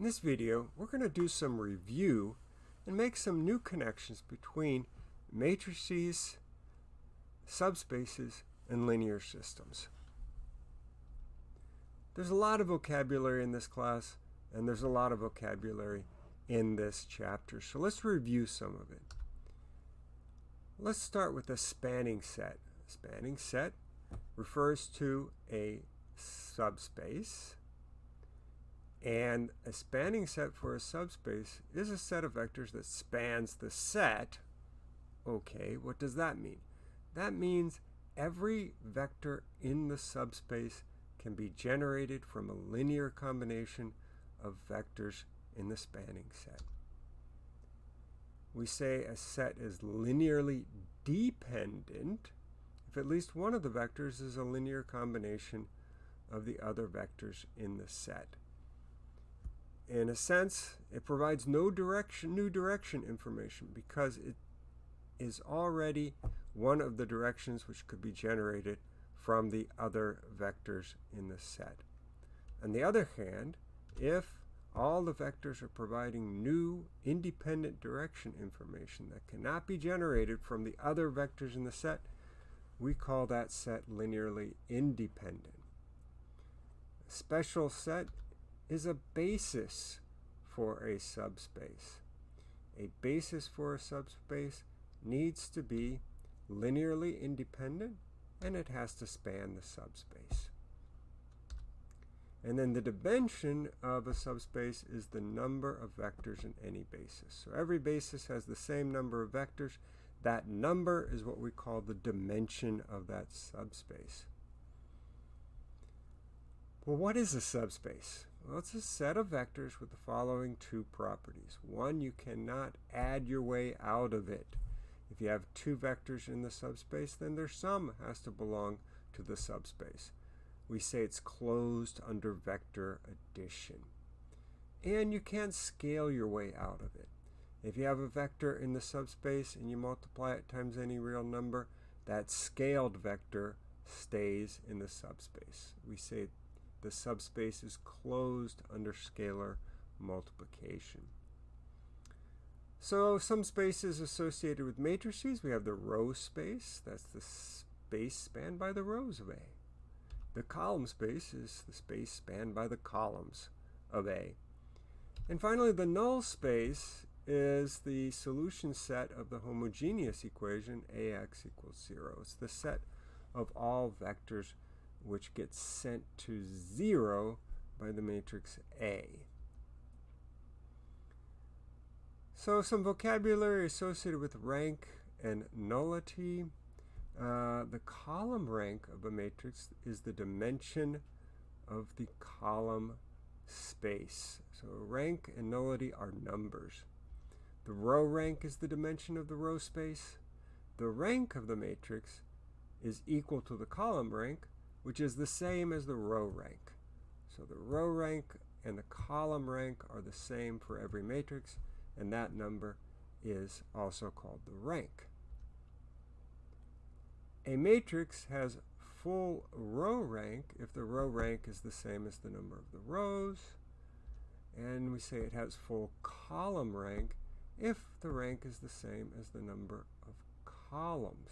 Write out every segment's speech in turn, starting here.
In this video, we're going to do some review and make some new connections between matrices, subspaces, and linear systems. There's a lot of vocabulary in this class, and there's a lot of vocabulary in this chapter. So let's review some of it. Let's start with a spanning set. A spanning set refers to a subspace and a spanning set for a subspace is a set of vectors that spans the set. Okay, what does that mean? That means every vector in the subspace can be generated from a linear combination of vectors in the spanning set. We say a set is linearly dependent if at least one of the vectors is a linear combination of the other vectors in the set in a sense, it provides no direction, new direction information because it is already one of the directions which could be generated from the other vectors in the set. On the other hand, if all the vectors are providing new independent direction information that cannot be generated from the other vectors in the set, we call that set linearly independent. A special set is a basis for a subspace. A basis for a subspace needs to be linearly independent and it has to span the subspace. And then the dimension of a subspace is the number of vectors in any basis. So every basis has the same number of vectors. That number is what we call the dimension of that subspace. Well, what is a subspace? Well, it's a set of vectors with the following two properties. One, you cannot add your way out of it. If you have two vectors in the subspace, then their sum has to belong to the subspace. We say it's closed under vector addition. And you can't scale your way out of it. If you have a vector in the subspace and you multiply it times any real number, that scaled vector stays in the subspace. We say the subspace is closed under scalar multiplication. So some spaces associated with matrices, we have the row space, that's the space spanned by the rows of A. The column space is the space spanned by the columns of A. And finally, the null space is the solution set of the homogeneous equation AX equals 0. It's the set of all vectors which gets sent to 0 by the matrix A. So some vocabulary associated with rank and nullity. Uh, the column rank of a matrix is the dimension of the column space. So rank and nullity are numbers. The row rank is the dimension of the row space. The rank of the matrix is equal to the column rank, which is the same as the row rank. So the row rank and the column rank are the same for every matrix, and that number is also called the rank. A matrix has full row rank if the row rank is the same as the number of the rows, and we say it has full column rank if the rank is the same as the number of columns.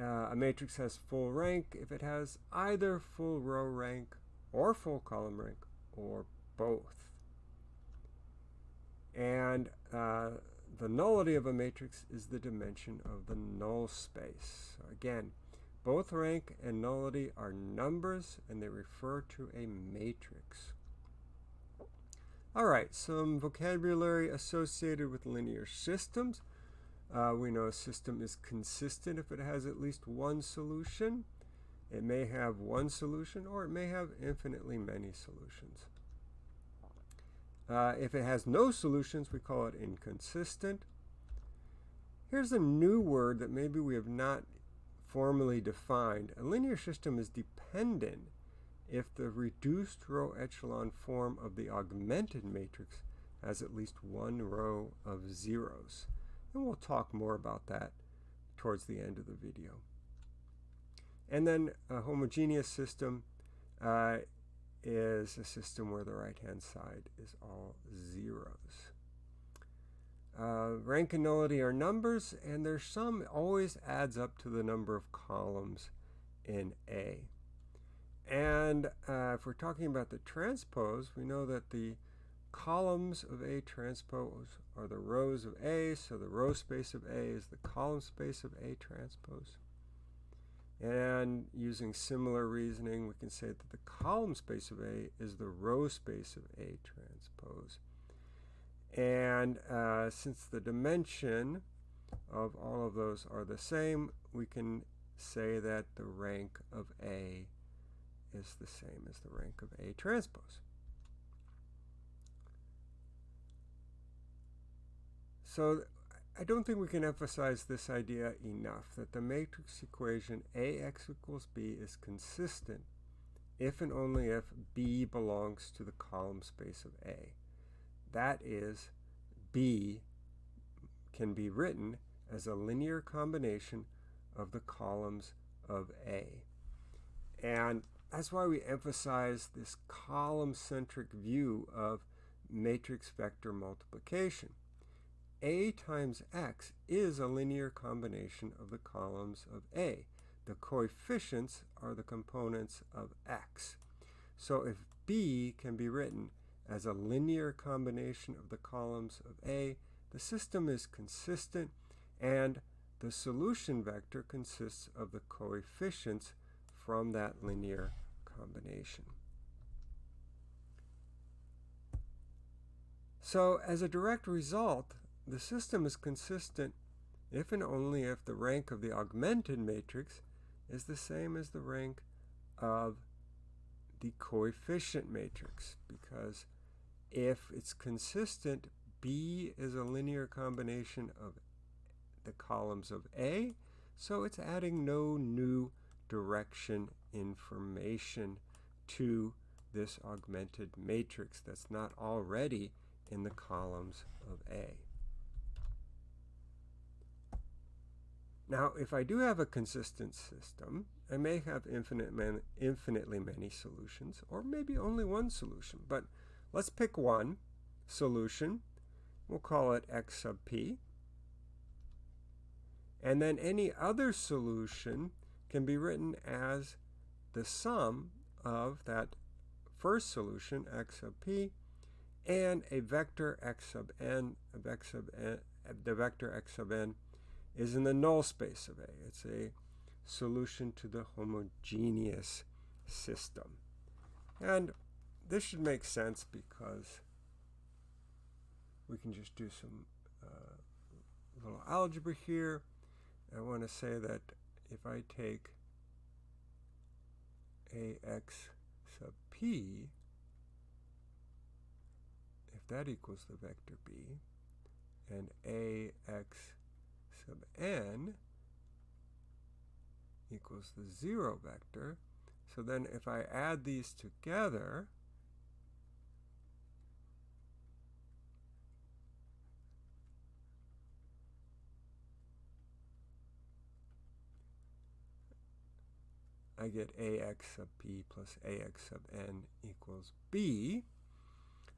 Uh, a matrix has full rank if it has either full row rank or full column rank or both. And uh, the nullity of a matrix is the dimension of the null space. So again, both rank and nullity are numbers and they refer to a matrix. All right, some vocabulary associated with linear systems. Uh, we know a system is consistent if it has at least one solution. It may have one solution or it may have infinitely many solutions. Uh, if it has no solutions, we call it inconsistent. Here's a new word that maybe we have not formally defined. A linear system is dependent if the reduced row echelon form of the augmented matrix has at least one row of zeros. And we'll talk more about that towards the end of the video. And then a homogeneous system uh, is a system where the right-hand side is all zeros. Uh, rank and nullity are numbers, and their sum always adds up to the number of columns in A. And uh, if we're talking about the transpose, we know that the columns of A transpose are the rows of A, so the row space of A is the column space of A transpose. And using similar reasoning, we can say that the column space of A is the row space of A transpose. And uh, since the dimension of all of those are the same, we can say that the rank of A is the same as the rank of A transpose. So I don't think we can emphasize this idea enough, that the matrix equation AX equals B is consistent if and only if B belongs to the column space of A. That is, B can be written as a linear combination of the columns of A. And that's why we emphasize this column-centric view of matrix vector multiplication. A times x is a linear combination of the columns of A. The coefficients are the components of x. So if B can be written as a linear combination of the columns of A, the system is consistent and the solution vector consists of the coefficients from that linear combination. So as a direct result, the system is consistent if and only if the rank of the augmented matrix is the same as the rank of the coefficient matrix because if it's consistent, B is a linear combination of the columns of A, so it's adding no new direction information to this augmented matrix that's not already in the columns of A. Now, if I do have a consistent system, I may have infinite man, infinitely many solutions, or maybe only one solution. But let's pick one solution. We'll call it x sub p. And then any other solution can be written as the sum of that first solution, x sub p, and a vector x sub n, a vector sub n, the vector x sub n is in the null space of A. It's a solution to the homogeneous system. And this should make sense because we can just do some uh, little algebra here. I want to say that if I take ax sub p, if that equals the vector b, and ax sub n equals the 0 vector. So then if I add these together, I get ax sub p plus ax sub n equals b.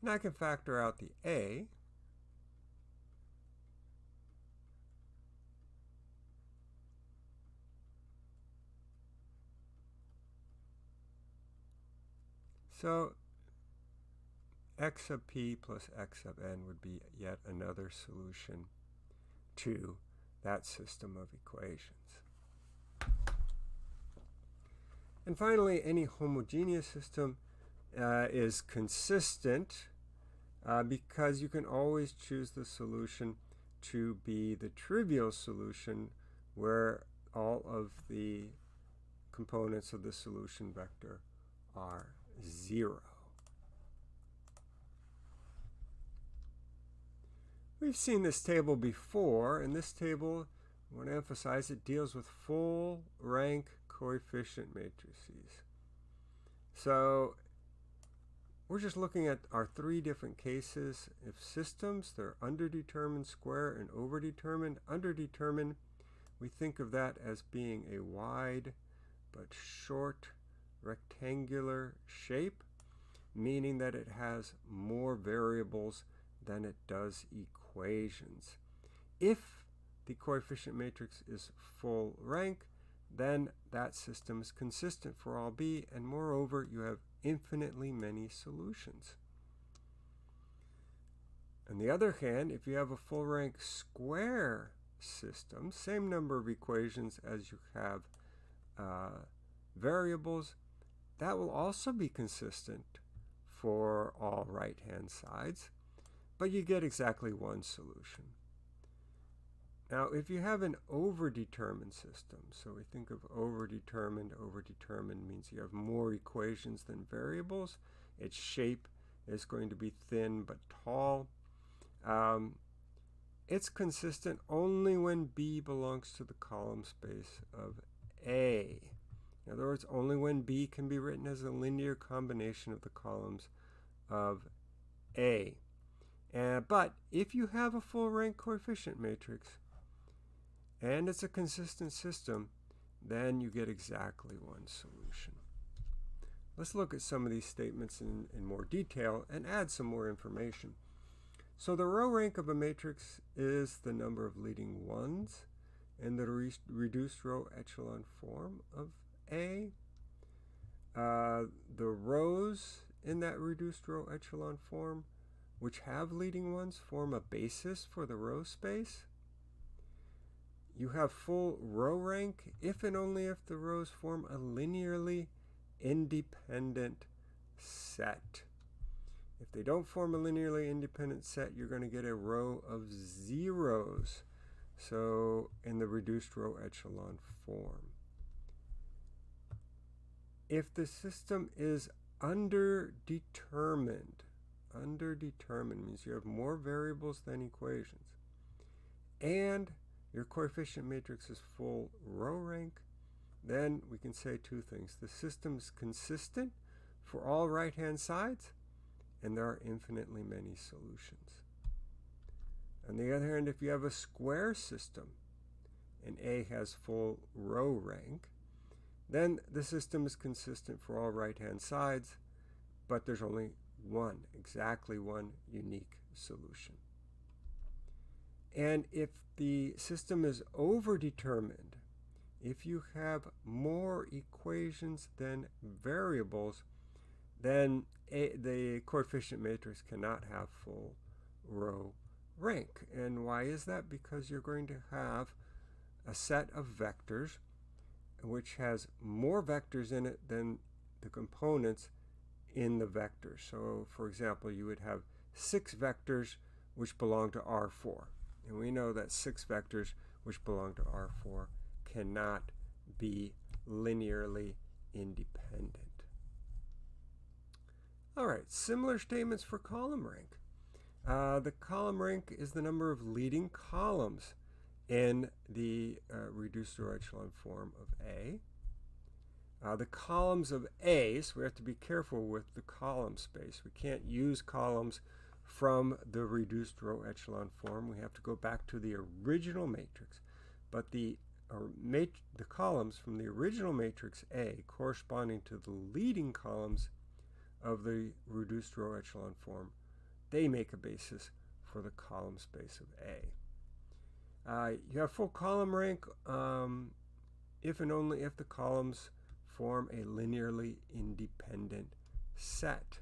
And I can factor out the a. So x sub p plus x sub n would be yet another solution to that system of equations. And finally, any homogeneous system uh, is consistent uh, because you can always choose the solution to be the trivial solution where all of the components of the solution vector are 0. We've seen this table before, and this table, I want to emphasize, it deals with full rank coefficient matrices. So we're just looking at our three different cases. If systems, they're underdetermined square and overdetermined. Underdetermined, we think of that as being a wide but short rectangular shape. meaning that it has more variables than it does equations. If the coefficient matrix is full rank, then that system is consistent for all b, and moreover, you have infinitely many solutions. On the other hand, if you have a full rank square system, same number of equations as you have uh, variables, that will also be consistent for all right-hand sides, but you get exactly one solution. Now, if you have an overdetermined system, so we think of overdetermined, overdetermined means you have more equations than variables. Its shape is going to be thin but tall. Um, it's consistent only when B belongs to the column space of A. In other words, only when B can be written as a linear combination of the columns of A. Uh, but if you have a full rank coefficient matrix, and it's a consistent system, then you get exactly one solution. Let's look at some of these statements in, in more detail and add some more information. So the row rank of a matrix is the number of leading ones in the re reduced row echelon form of A. Uh, the rows in that reduced row echelon form, which have leading ones, form a basis for the row space. You have full row rank if and only if the rows form a linearly independent set. If they don't form a linearly independent set, you're going to get a row of zeros. So in the reduced row echelon form. If the system is underdetermined, underdetermined means you have more variables than equations, and your coefficient matrix is full row rank, then we can say two things. The system is consistent for all right-hand sides, and there are infinitely many solutions. On the other hand, if you have a square system, and A has full row rank, then the system is consistent for all right-hand sides, but there's only one, exactly one unique solution. And if the system is overdetermined, if you have more equations than variables, then a, the coefficient matrix cannot have full row rank. And why is that? Because you're going to have a set of vectors which has more vectors in it than the components in the vector. So for example, you would have six vectors which belong to R4. And we know that six vectors which belong to R4 cannot be linearly independent. All right, similar statements for column rank. Uh, the column rank is the number of leading columns in the uh, reduced row echelon form of A. Uh, the columns of A, so we have to be careful with the column space. We can't use columns from the reduced row echelon form. We have to go back to the original matrix. But the, mat the columns from the original matrix A corresponding to the leading columns of the reduced row echelon form, they make a basis for the column space of A. Uh, you have full column rank um, if and only if the columns form a linearly independent set.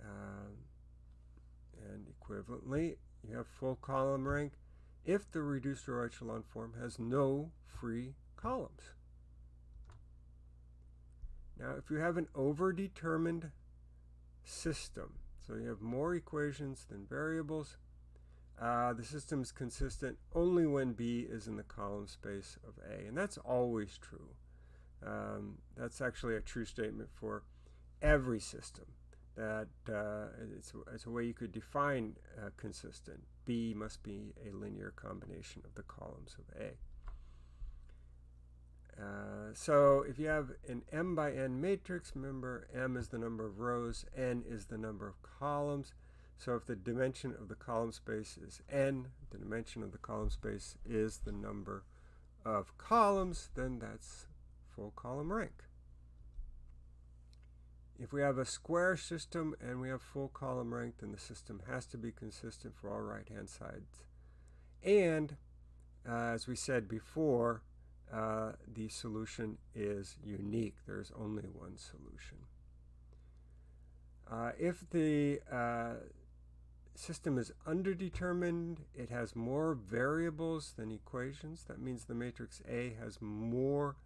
Uh, and equivalently, you have full column rank if the reduced row echelon form has no free columns. Now, if you have an overdetermined system, so you have more equations than variables, uh, the system is consistent only when B is in the column space of A, and that's always true. Um, that's actually a true statement for every system that uh, it's, it's, a way you could define uh, consistent. B must be a linear combination of the columns of A. Uh, so if you have an m by n matrix, remember m is the number of rows, n is the number of columns. So if the dimension of the column space is n, the dimension of the column space is the number of columns, then that's full column rank. if we have a square system and we have full column rank, then the system has to be consistent for all right-hand sides. And uh, as we said before, uh, the solution is unique. There's only one solution. Uh, if the uh, system is underdetermined, it has more variables than equations. That means the matrix A has more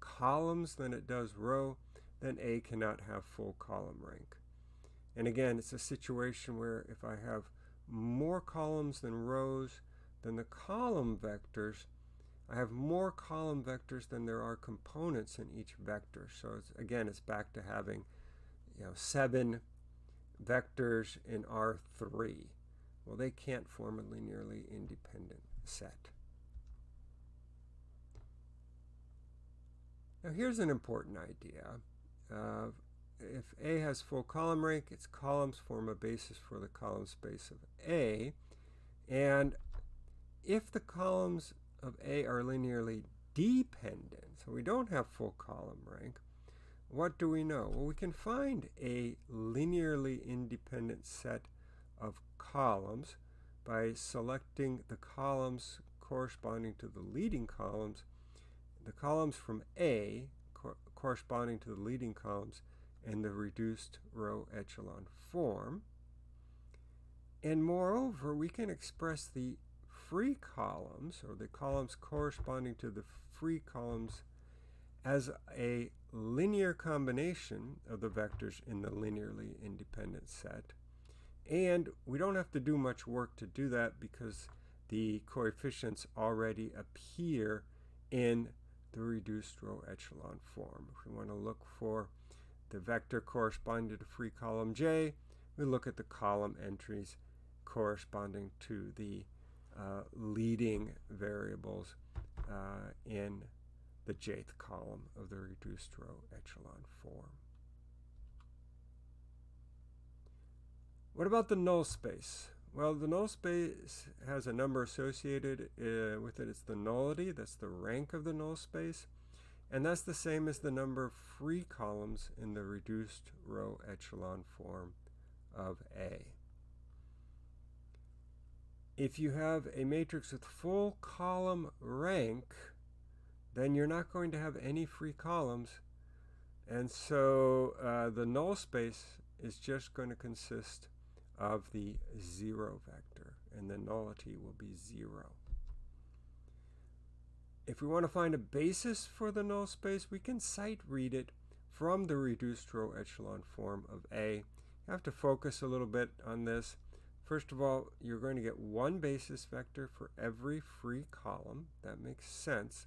columns than it does row, then A cannot have full column rank. And again, it's a situation where if I have more columns than rows, then the column vectors, I have more column vectors than there are components in each vector. So it's, again, it's back to having you know, seven vectors in R3. Well, they can't form a linearly independent set. Now here's an important idea. Uh, if A has full column rank, its columns form a basis for the column space of A. And if the columns of A are linearly dependent, so we don't have full column rank, what do we know? Well, we can find a linearly independent set of columns by selecting the columns corresponding to the leading columns the columns from A co corresponding to the leading columns in the reduced row echelon form. And moreover, we can express the free columns, or the columns corresponding to the free columns, as a linear combination of the vectors in the linearly independent set. And we don't have to do much work to do that because the coefficients already appear in the reduced row echelon form. If we want to look for the vector corresponding to free column J, we look at the column entries corresponding to the uh, leading variables uh, in the jth column of the reduced row echelon form. What about the null space? Well, the null space has a number associated uh, with it. It's the nullity, that's the rank of the null space. And that's the same as the number of free columns in the reduced row echelon form of A. If you have a matrix with full column rank, then you're not going to have any free columns. And so uh, the null space is just going to consist of the zero vector, and the nullity will be zero. If we want to find a basis for the null space, we can sight read it from the reduced row echelon form of A. You have to focus a little bit on this. First of all, you're going to get one basis vector for every free column. That makes sense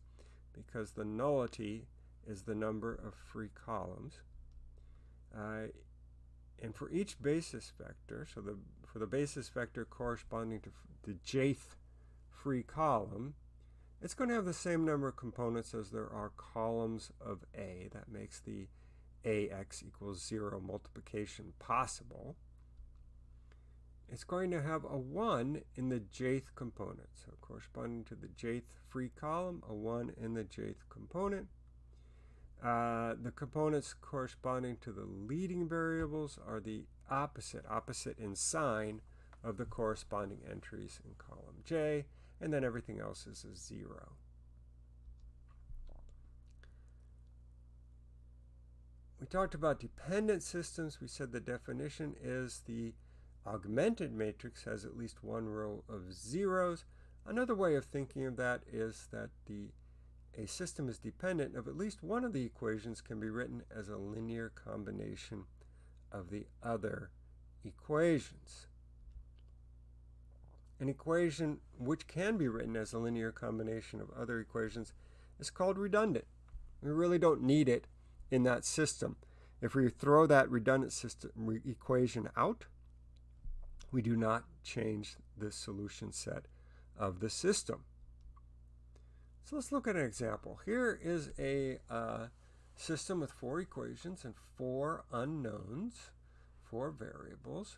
because the nullity is the number of free columns. Uh, and for each basis vector, so the for the basis vector corresponding to the jth free column, it's going to have the same number of components as there are columns of A. That makes the AX equals 0 multiplication possible. It's going to have a 1 in the jth component. So corresponding to the jth free column, a 1 in the jth component. Uh, the components corresponding to the leading variables are the opposite, opposite in sign of the corresponding entries in column J, and then everything else is a zero. We talked about dependent systems. We said the definition is the augmented matrix has at least one row of zeros. Another way of thinking of that is that the a system is dependent of at least one of the equations can be written as a linear combination of the other equations. An equation which can be written as a linear combination of other equations is called redundant. We really don't need it in that system. If we throw that redundant system re equation out, we do not change the solution set of the system. So let's look at an example. Here is a uh, system with four equations and four unknowns, four variables.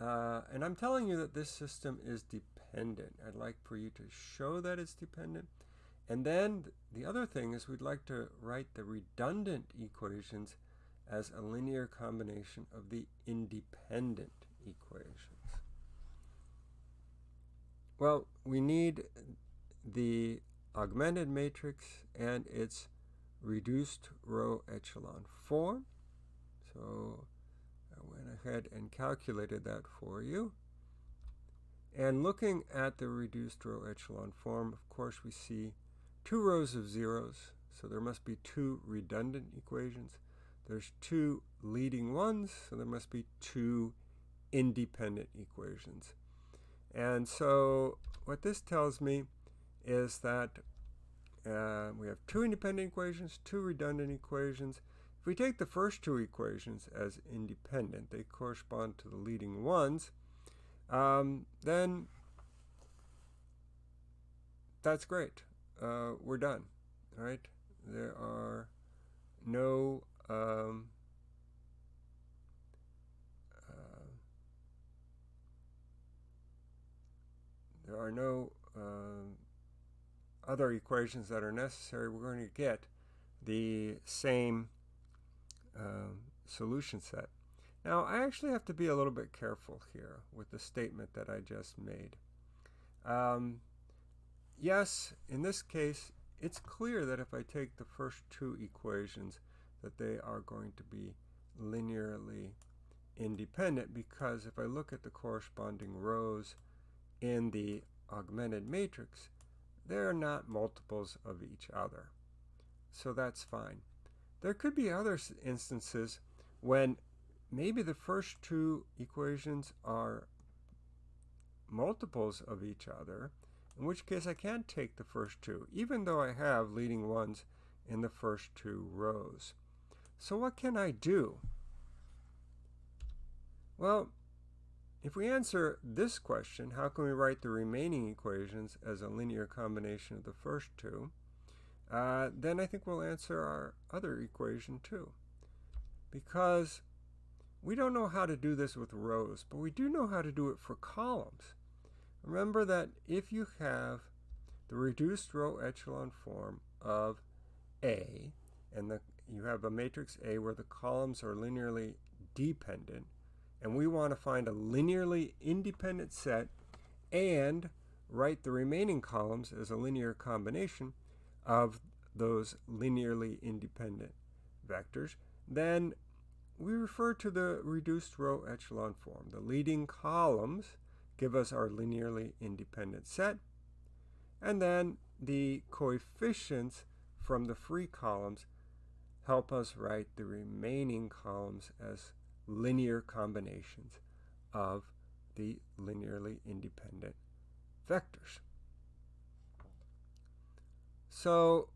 Uh, and I'm telling you that this system is dependent. I'd like for you to show that it's dependent. And then the other thing is we'd like to write the redundant equations as a linear combination of the independent equations? Well, we need the augmented matrix and its reduced row echelon form. So I went ahead and calculated that for you. And looking at the reduced row echelon form, of course, we see two rows of zeros. So there must be two redundant equations. There's two leading ones, so there must be two independent equations. And so what this tells me is that uh, we have two independent equations, two redundant equations. If we take the first two equations as independent, they correspond to the leading ones, um, then that's great. Uh, we're done, right? There are no um, there are no uh, other equations that are necessary. We're going to get the same um, solution set. Now, I actually have to be a little bit careful here with the statement that I just made. Um, yes, in this case, it's clear that if I take the first two equations, that they are going to be linearly independent because if I look at the corresponding rows in the augmented matrix, they're not multiples of each other. So that's fine. There could be other instances when maybe the first two equations are multiples of each other, in which case I can't take the first two, even though I have leading ones in the first two rows. So what can I do? Well, if we answer this question, how can we write the remaining equations as a linear combination of the first two, uh, then I think we'll answer our other equation too. Because we don't know how to do this with rows, but we do know how to do it for columns. Remember that if you have the reduced row echelon form of A, and the, you have a matrix A where the columns are linearly dependent, and we want to find a linearly independent set and write the remaining columns as a linear combination of those linearly independent vectors, then we refer to the reduced row echelon form. The leading columns give us our linearly independent set, and then the coefficients from the free columns help us write the remaining columns as linear combinations of the linearly independent vectors. So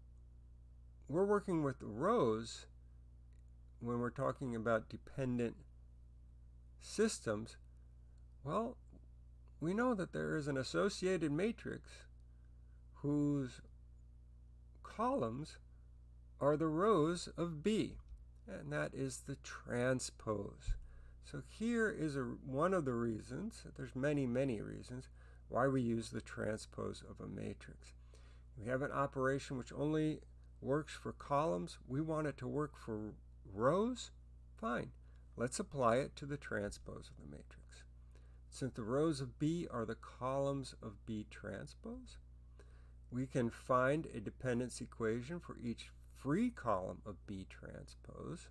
we're working with rows when we're talking about dependent systems, well, we know that there is an associated matrix whose columns are the rows of B, and that is the transpose. So here is a, one of the reasons, there's many, many reasons, why we use the transpose of a matrix. We have an operation which only works for columns. We want it to work for rows, fine. Let's apply it to the transpose of the matrix. Since the rows of B are the columns of B transpose, we can find a dependence equation for each free column of B transpose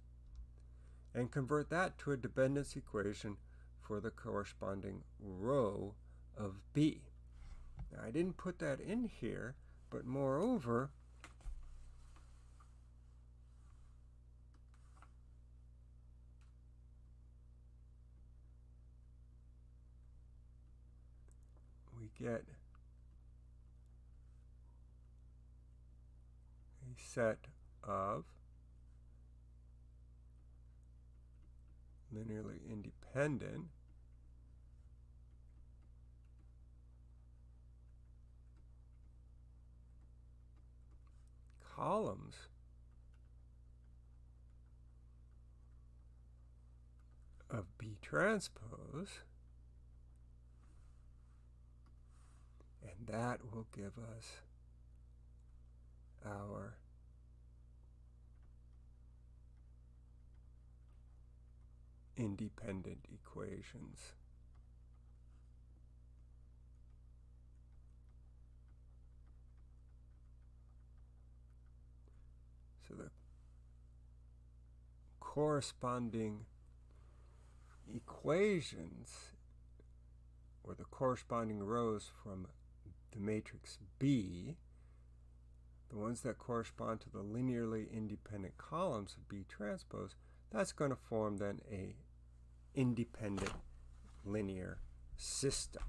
and convert that to a dependence equation for the corresponding row of B. Now, I didn't put that in here, but moreover, we get a set of linearly independent columns of B transpose and that will give us our independent equations. So the corresponding equations or the corresponding rows from the matrix B, the ones that correspond to the linearly independent columns of B transpose, that's going to form then a independent linear system.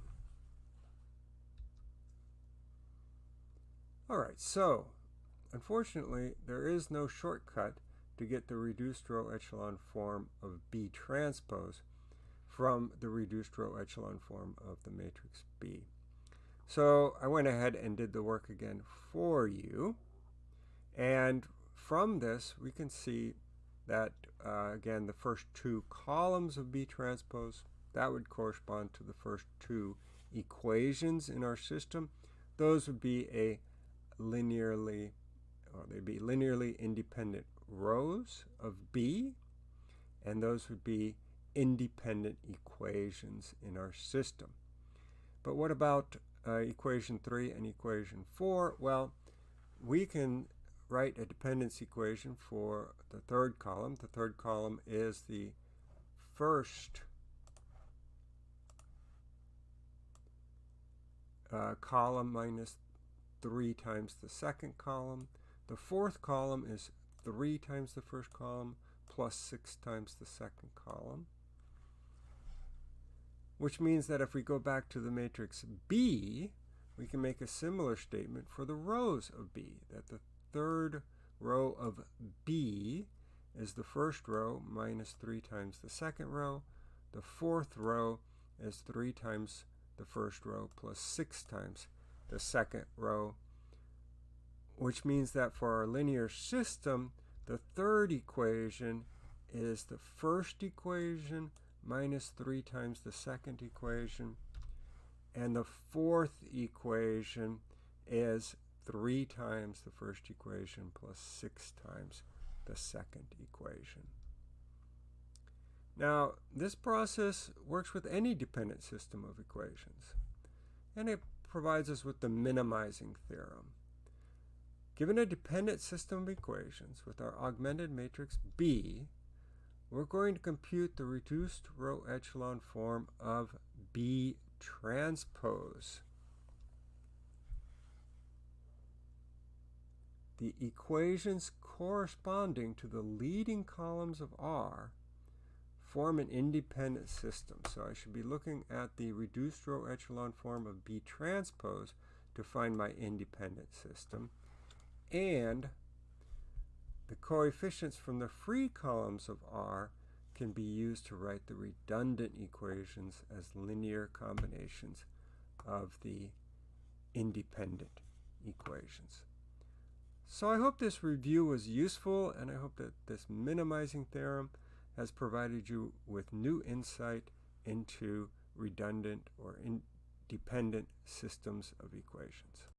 All right, so unfortunately, there is no shortcut to get the reduced row echelon form of B transpose from the reduced row echelon form of the matrix B. So I went ahead and did the work again for you. And from this, we can see that, uh, again, the first two columns of B transpose, that would correspond to the first two equations in our system. Those would be a linearly, or they'd be linearly independent rows of B, and those would be independent equations in our system. But what about uh, equation 3 and equation 4? Well, we can write a dependence equation for the third column. The third column is the first uh, column minus 3 times the second column. The fourth column is 3 times the first column plus 6 times the second column which means that if we go back to the matrix B, we can make a similar statement for the rows of B, that the third row of B is the first row minus 3 times the second row. The fourth row is 3 times the first row plus 6 times the second row, which means that for our linear system, the third equation is the first equation minus 3 times the second equation. And the fourth equation is 3 times the first equation plus 6 times the second equation. Now, this process works with any dependent system of equations, and it provides us with the minimizing theorem. Given a dependent system of equations with our augmented matrix B, we're going to compute the reduced row echelon form of B transpose. The equations corresponding to the leading columns of R form an independent system. So I should be looking at the reduced row echelon form of B transpose to find my independent system. And the coefficients from the free columns of R can be used to write the redundant equations as linear combinations of the independent equations. So I hope this review was useful and I hope that this minimizing theorem has provided you with new insight into redundant or independent systems of equations.